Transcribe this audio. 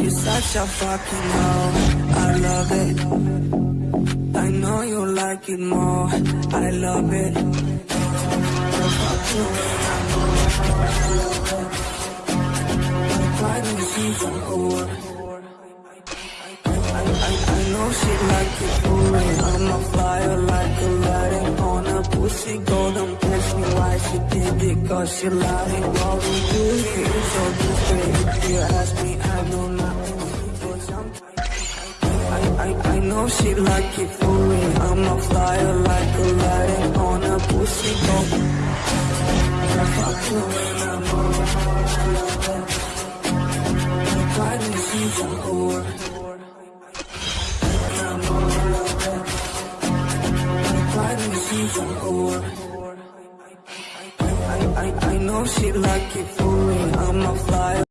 You're such a fucking hoe. I love it. I know you like it more. I love it. Fuck you I know I love it. Why do see some whore? I, I, I know she like it me. I'm a flyer like a lighting on a pussy golden me why she did it Cause she lying What we do here is so different If you ask me, I know But sometimes I, I, know she like it for me I'm a flyer like a lighting on a pussy I fuck you and I'm all I love it Why do you see some whore? Why do you see some whore? I, I, I know she like it for me. I'm a.